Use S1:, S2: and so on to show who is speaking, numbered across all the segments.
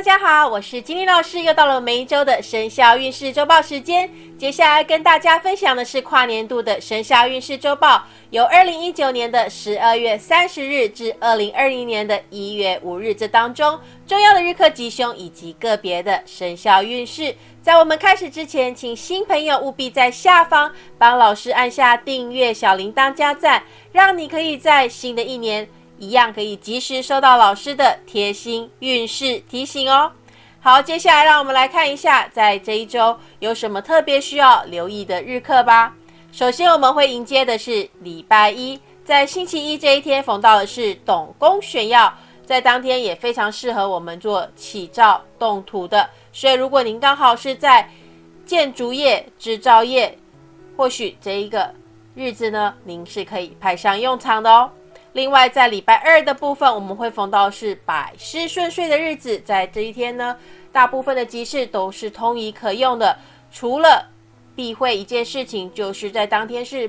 S1: 大家好，我是金玲老师，又到了每一周的生肖运势周报时间。接下来跟大家分享的是跨年度的生肖运势周报，由二零一九年的十二月三十日至二零二零年的一月五日这当中重要的日课吉凶以及个别的生肖运势。在我们开始之前，请新朋友务必在下方帮老师按下订阅、小铃铛加赞，让你可以在新的一年。一样可以及时收到老师的贴心运势提醒哦。好，接下来让我们来看一下，在这一周有什么特别需要留意的日课吧。首先，我们会迎接的是礼拜一，在星期一这一天逢到的是董公选耀，在当天也非常适合我们做起造动土的。所以，如果您刚好是在建筑业、制造业，或许这一个日子呢，您是可以派上用场的哦。另外，在礼拜二的部分，我们会逢到是百事顺遂的日子。在这一天呢，大部分的集市都是通仪可用的，除了避讳一件事情，就是在当天是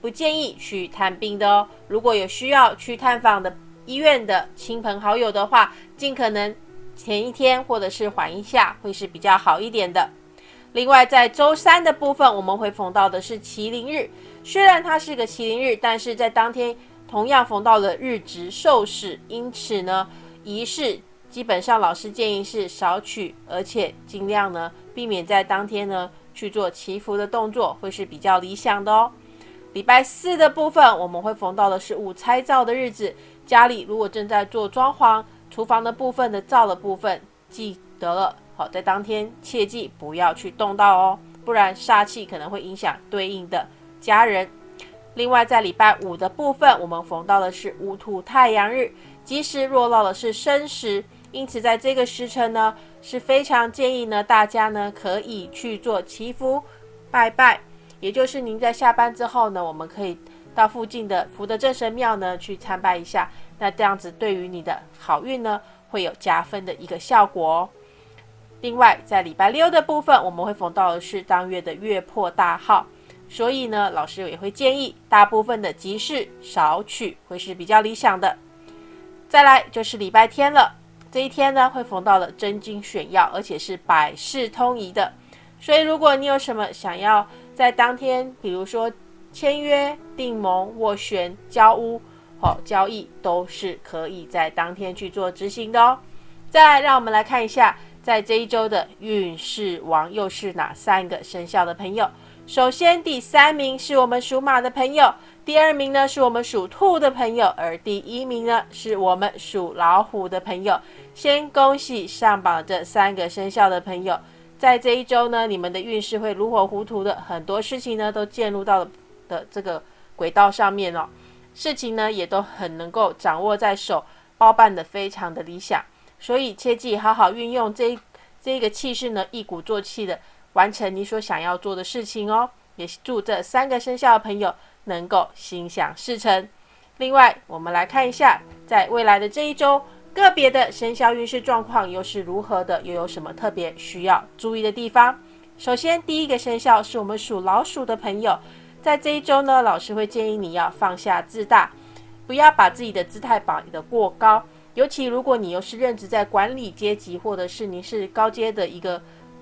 S1: 不建议去探病的哦。如果有需要去探访的医院的亲朋好友的话，尽可能前一天或者是缓一下，会是比较好一点的。另外，在周三的部分，我们会逢到的是麒麟日。虽然它是个麒麟日，但是在当天。同样逢到了日值受事，因此呢，仪式基本上老师建议是少取，而且尽量呢避免在当天呢去做祈福的动作，会是比较理想的哦。礼拜四的部分，我们会逢到的是五拆灶的日子，家里如果正在做装潢，厨房的部分的灶的部分，记得了，好，在当天切记不要去动到哦，不然煞气可能会影响对应的家人。另外，在礼拜五的部分，我们逢到的是戊土太阳日，吉时落到的是申时，因此在这个时辰呢，是非常建议呢大家呢可以去做祈福拜拜，也就是您在下班之后呢，我们可以到附近的福德正神庙呢去参拜一下，那这样子对于你的好运呢会有加分的一个效果哦。另外，在礼拜六的部分，我们会逢到的是当月的月破大号。所以呢，老师也会建议大部分的集市少取，会是比较理想的。再来就是礼拜天了，这一天呢会逢到了真金选药，而且是百事通宜的。所以如果你有什么想要在当天，比如说签约、订盟、斡旋、交屋、好交易，都是可以在当天去做执行的哦。再来，让我们来看一下，在这一周的运势王又是哪三个生肖的朋友。首先，第三名是我们属马的朋友，第二名呢是我们属兔的朋友，而第一名呢是我们属老虎的朋友。先恭喜上榜这三个生肖的朋友，在这一周呢，你们的运势会如火如荼的，很多事情呢都进入到了的这个轨道上面哦，事情呢也都很能够掌握在手，包办的非常的理想，所以切记好好运用这这个气势呢，一鼓作气的。完成你所想要做的事情哦，也祝这三个生肖的朋友能够心想事成。另外，我们来看一下，在未来的这一周，个别的生肖运势状况又是如何的，又有什么特别需要注意的地方？首先，第一个生肖是我们属老鼠的朋友，在这一周呢，老师会建议你要放下自大，不要把自己的姿态摆得过高，尤其如果你又是任职在管理阶级，或者是你是高阶的一个。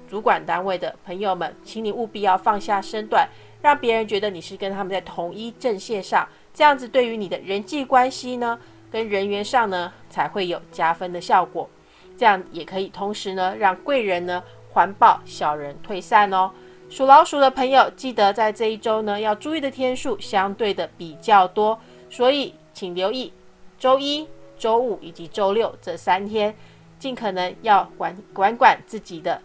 S1: 主管单位的朋友们，请你务必要放下身段，让别人觉得你是跟他们在同一阵线上，这样子对于你的人际关系呢，跟人员上呢，才会有加分的效果。这样也可以同时呢，让贵人呢环抱，小人退散哦。属老鼠的朋友，记得在这一周呢，要注意的天数相对的比较多，所以请留意周一、周五以及周六这三天，尽可能要管管管自己的。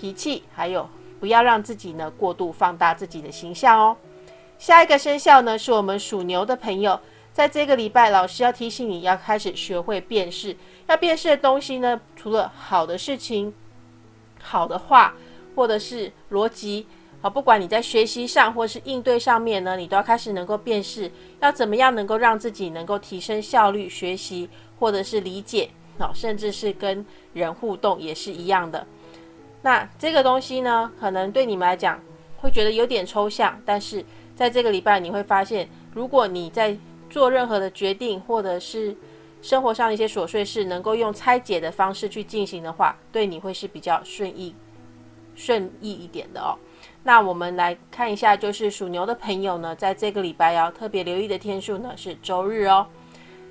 S1: 脾气，还有不要让自己呢过度放大自己的形象哦。下一个生肖呢是我们属牛的朋友，在这个礼拜，老师要提醒你要开始学会辨识，要辨识的东西呢，除了好的事情、好的话，或者是逻辑啊，不管你在学习上或是应对上面呢，你都要开始能够辨识，要怎么样能够让自己能够提升效率，学习或者是理解，甚至是跟人互动也是一样的。那这个东西呢，可能对你们来讲会觉得有点抽象，但是在这个礼拜你会发现，如果你在做任何的决定，或者是生活上的一些琐碎事，能够用拆解的方式去进行的话，对你会是比较顺意、顺意一点的哦。那我们来看一下，就是属牛的朋友呢，在这个礼拜要特别留意的天数呢是周日哦。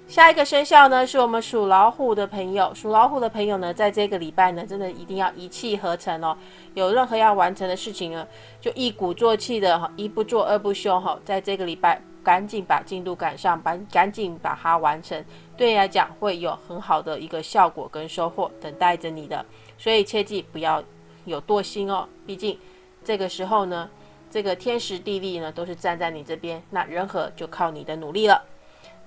S1: 下一个生肖呢，是我们属老虎的朋友。属老虎的朋友呢，在这个礼拜呢，真的一定要一气呵成哦。有任何要完成的事情呢，就一鼓作气的，一不做二不休哈，在这个礼拜赶紧把进度赶上，把赶紧把它完成，对你来讲会有很好的一个效果跟收获等待着你的。所以切记不要有惰心哦，毕竟这个时候呢，这个天时地利呢都是站在你这边，那人和就靠你的努力了。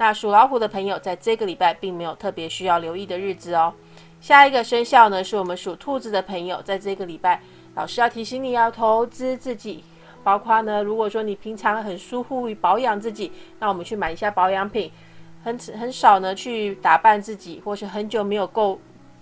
S1: 那属老虎的朋友，在这个礼拜并没有特别需要留意的日子哦。下一个生肖呢，是我们属兔子的朋友，在这个礼拜，老师要提醒你要投资自己，包括呢，如果说你平常很疏忽于保养自己，那我们去买一下保养品，很很少呢去打扮自己，或是很久没有购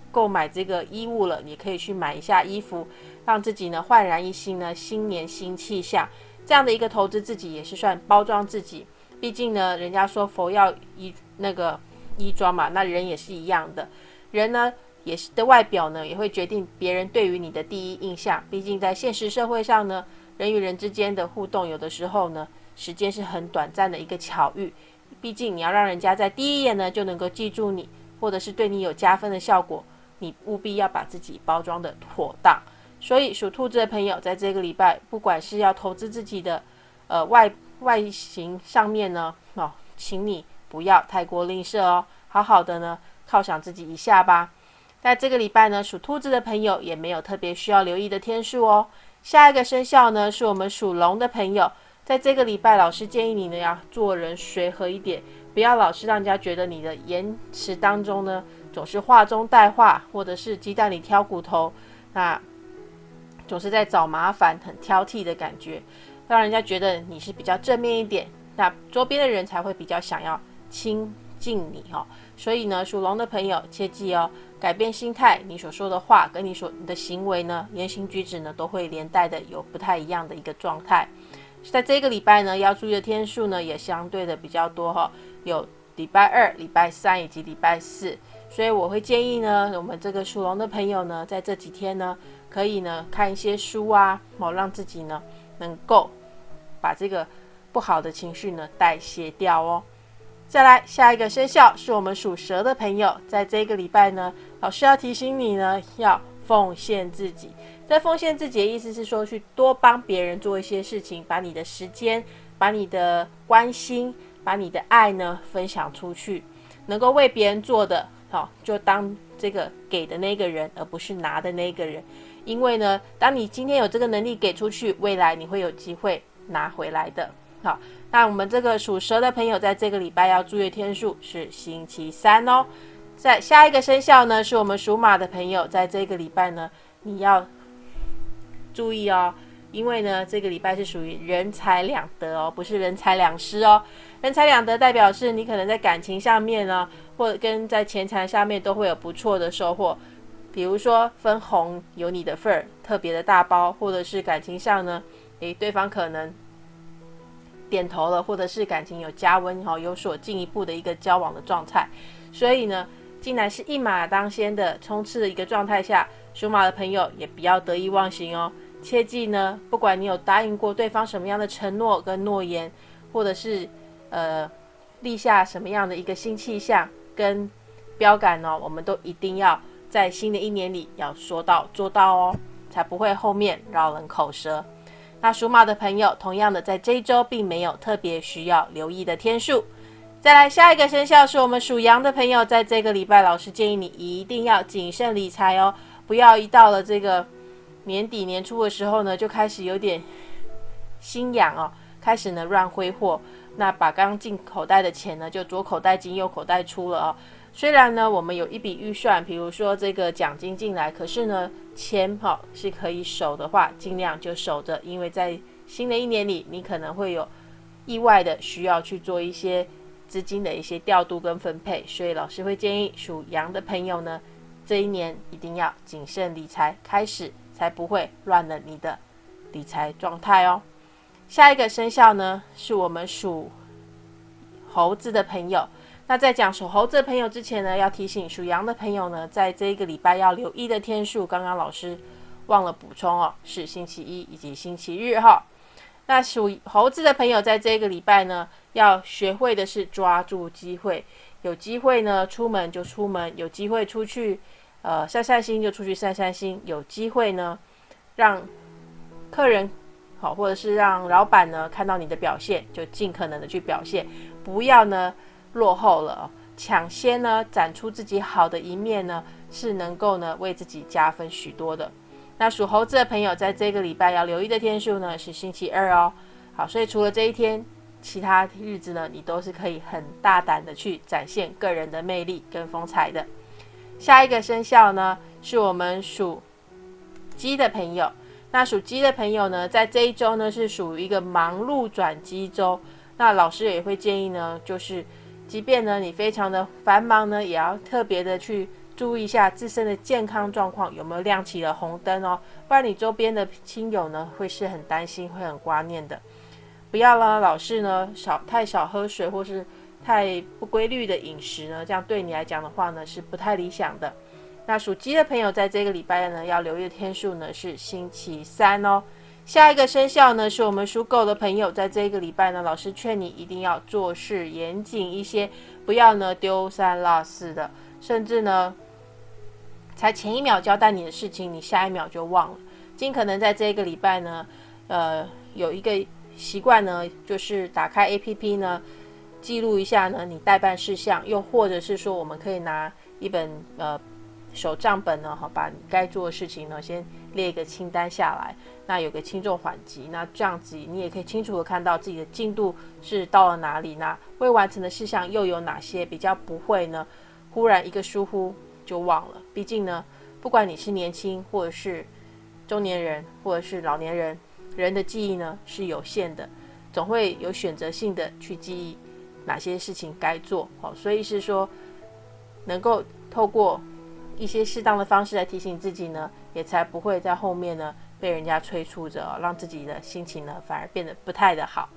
S1: 购买这个衣物了，你可以去买一下衣服，让自己呢焕然一新呢，新年新气象，这样的一个投资自己也是算包装自己。毕竟呢，人家说佛要衣那个衣装嘛，那人也是一样的。人呢，也是的外表呢，也会决定别人对于你的第一印象。毕竟在现实社会上呢，人与人之间的互动，有的时候呢，时间是很短暂的一个巧遇。毕竟你要让人家在第一眼呢就能够记住你，或者是对你有加分的效果，你务必要把自己包装的妥当。所以属兔子的朋友，在这个礼拜，不管是要投资自己的，呃外。外形上面呢，哦，请你不要太过吝啬哦，好好的呢犒赏自己一下吧。在这个礼拜呢，属兔子的朋友也没有特别需要留意的天数哦。下一个生肖呢，是我们属龙的朋友，在这个礼拜，老师建议你呢要做人随和一点，不要老是让人家觉得你的言辞当中呢总是话中带话，或者是鸡蛋里挑骨头，那总是在找麻烦，很挑剔的感觉。让人家觉得你是比较正面一点，那周边的人才会比较想要亲近你哦。所以呢，属龙的朋友切记哦，改变心态，你所说的话跟你所你的行为呢，言行举止呢，都会连带的有不太一样的一个状态。在这个礼拜呢，要注意的天数呢，也相对的比较多哈，有礼拜二、礼拜三以及礼拜四。所以我会建议呢，我们这个属龙的朋友呢，在这几天呢，可以呢看一些书啊，哦，让自己呢能够。把这个不好的情绪呢代谢掉哦。再来，下一个生肖是我们属蛇的朋友，在这个礼拜呢，老师要提醒你呢，要奉献自己。在奉献自己的意思是说，去多帮别人做一些事情，把你的时间、把你的关心、把你的爱呢分享出去，能够为别人做的，好，就当这个给的那个人，而不是拿的那个人。因为呢，当你今天有这个能力给出去，未来你会有机会。拿回来的，好，那我们这个属蛇的朋友，在这个礼拜要注意天数是星期三哦。在下一个生肖呢，是我们属马的朋友，在这个礼拜呢，你要注意哦，因为呢，这个礼拜是属于人财两得哦，不是人财两失哦。人财两得代表是你可能在感情上面呢，或者跟在钱财上面都会有不错的收获，比如说分红有你的份儿，特别的大包，或者是感情上呢，诶，对方可能。点头了，或者是感情有加温哈，有所进一步的一个交往的状态，所以呢，竟然是一马当先的冲刺的一个状态下，属马的朋友也不要得意忘形哦，切记呢，不管你有答应过对方什么样的承诺跟诺言，或者是呃立下什么样的一个新气象跟标杆呢，我们都一定要在新的一年里要说到做到哦，才不会后面绕人口舌。那属马的朋友，同样的，在这一周并没有特别需要留意的天数。再来，下一个生肖是我们属羊的朋友，在这个礼拜，老师建议你一定要谨慎理财哦，不要一到了这个年底年初的时候呢，就开始有点心痒哦，开始呢乱挥霍，那把刚进口袋的钱呢，就左口袋进右口袋出了哦。虽然呢，我们有一笔预算，比如说这个奖金进来，可是呢，钱哈是可以守的话，尽量就守着，因为在新的一年里，你可能会有意外的需要去做一些资金的一些调度跟分配，所以老师会建议属羊的朋友呢，这一年一定要谨慎理财，开始才不会乱了你的理财状态哦。下一个生肖呢，是我们属猴子的朋友。那在讲属猴子的朋友之前呢，要提醒属羊的朋友呢，在这一个礼拜要留意的天数，刚刚老师忘了补充哦，是星期一以及星期日哈。那属猴子的朋友在这个礼拜呢，要学会的是抓住机会，有机会呢出门就出门，有机会出去呃散散心就出去散散心，有机会呢让客人好或者是让老板呢看到你的表现，就尽可能的去表现，不要呢。落后了，抢先呢展出自己好的一面呢，是能够呢为自己加分许多的。那属猴子的朋友在这个礼拜要留意的天数呢是星期二哦。好，所以除了这一天，其他日子呢你都是可以很大胆的去展现个人的魅力跟风采的。下一个生肖呢是我们属鸡的朋友。那属鸡的朋友呢，在这一周呢是属于一个忙碌转机周。那老师也会建议呢，就是。即便呢，你非常的繁忙呢，也要特别的去注意一下自身的健康状况有没有亮起了红灯哦，不然你周边的亲友呢会是很担心，会很挂念的。不要呢，老是呢少太少喝水或是太不规律的饮食呢，这样对你来讲的话呢是不太理想的。那属鸡的朋友在这个礼拜呢要留意的天数呢是星期三哦。下一个生肖呢，是我们属狗的朋友，在这个礼拜呢，老师劝你一定要做事严谨一些，不要呢丢三落四的，甚至呢，才前一秒交代你的事情，你下一秒就忘了。尽可能在这个礼拜呢，呃，有一个习惯呢，就是打开 A P P 呢，记录一下呢你代办事项，又或者是说，我们可以拿一本呃。手账本呢，哈，把你该做的事情呢，先列一个清单下来。那有个轻重缓急，那这样子你也可以清楚的看到自己的进度是到了哪里。那未完成的事项又有哪些？比较不会呢，忽然一个疏忽就忘了。毕竟呢，不管你是年轻或者是中年人，或者是老年人，人的记忆呢是有限的，总会有选择性的去记忆哪些事情该做。好，所以是说能够透过。一些适当的方式来提醒自己呢，也才不会在后面呢被人家催促着，让自己的心情呢反而变得不太的好。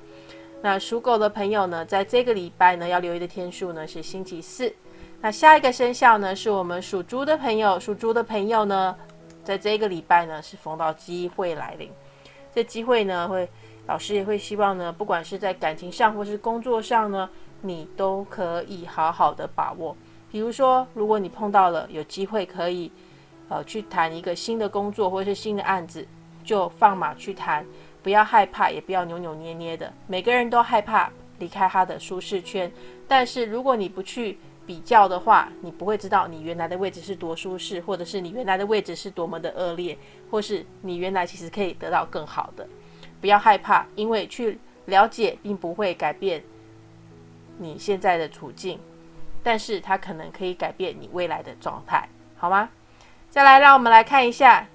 S1: 那属狗的朋友呢，在这个礼拜呢要留意的天数呢是星期四。那下一个生肖呢是我们属猪的朋友，属猪的朋友呢，在这个礼拜呢是逢到机会来临。这机会呢会，老师也会希望呢，不管是在感情上或是工作上呢，你都可以好好的把握。比如说，如果你碰到了有机会可以，呃，去谈一个新的工作或者是新的案子，就放马去谈，不要害怕，也不要扭扭捏捏的。每个人都害怕离开他的舒适圈，但是如果你不去比较的话，你不会知道你原来的位置是多舒适，或者是你原来的位置是多么的恶劣，或是你原来其实可以得到更好的。不要害怕，因为去了解并不会改变你现在的处境。但是它可能可以改变你未来的状态，好吗？再来，让我们来看一下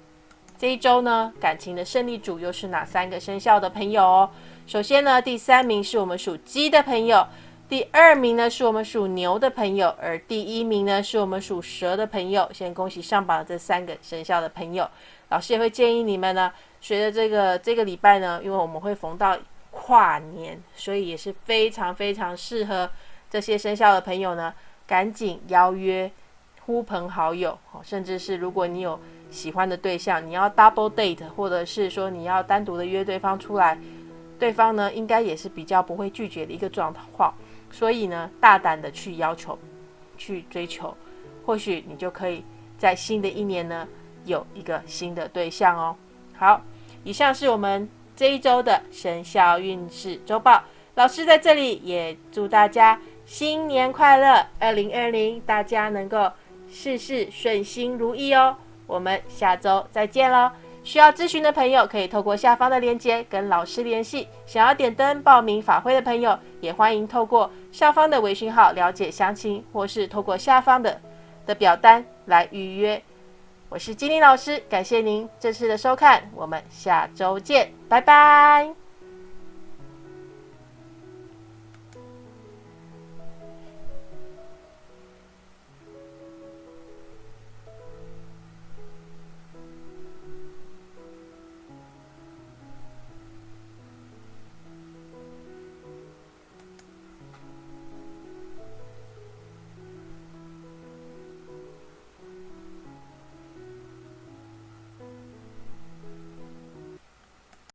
S1: 这一周呢，感情的胜利组又是哪三个生肖的朋友哦。首先呢，第三名是我们属鸡的朋友，第二名呢是我们属牛的朋友，而第一名呢是我们属蛇的朋友。先恭喜上榜这三个生肖的朋友。老师也会建议你们呢，随着这个这个礼拜呢，因为我们会逢到跨年，所以也是非常非常适合。这些生肖的朋友呢，赶紧邀约呼朋好友，甚至是如果你有喜欢的对象，你要 double date，或者是说你要单独的约对方出来，对方呢应该也是比较不会拒绝的一个状况，所以呢，大胆的去要求，去追求，或许你就可以在新的一年呢有一个新的对象哦。好，以上是我们这一周的生肖运势周报，老师在这里也祝大家。新年快乐！二零二零，大家能够事事顺心如意哦。我们下周再见喽！需要咨询的朋友可以透过下方的链接跟老师联系。想要点灯报名法会的朋友，也欢迎透过上方的微信号了解详情，或是透过下方的的表单来预约。我是金玲老师，感谢您这次的收看，我们下周见，拜拜。